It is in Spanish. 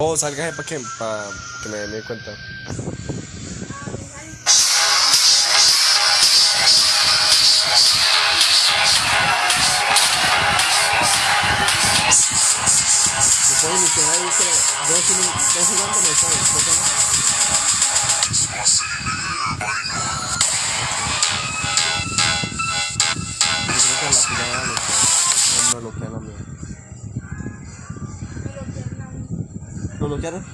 Oh, salga para que, para que me dé cuenta. Puedo iniciar ahí, pero dos segundos me sale, kilometer